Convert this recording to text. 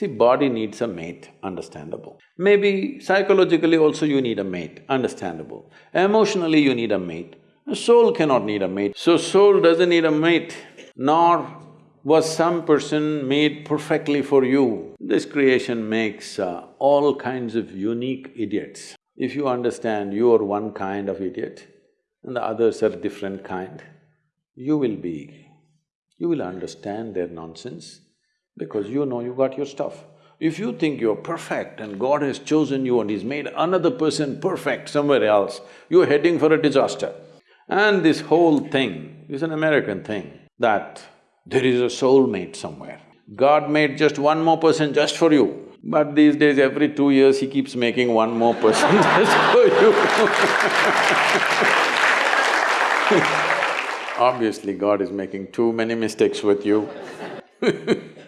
See, body needs a mate, understandable. Maybe psychologically also you need a mate, understandable. Emotionally you need a mate. A soul cannot need a mate. So soul doesn't need a mate, nor was some person made perfectly for you. This creation makes uh, all kinds of unique idiots. If you understand you are one kind of idiot and the others are different kind, you will be… you will understand their nonsense because you know you got your stuff. If you think you're perfect and God has chosen you and He's made another person perfect somewhere else, you're heading for a disaster. And this whole thing is an American thing that there is a soulmate somewhere. God made just one more person just for you, but these days every two years he keeps making one more person just for you Obviously God is making too many mistakes with you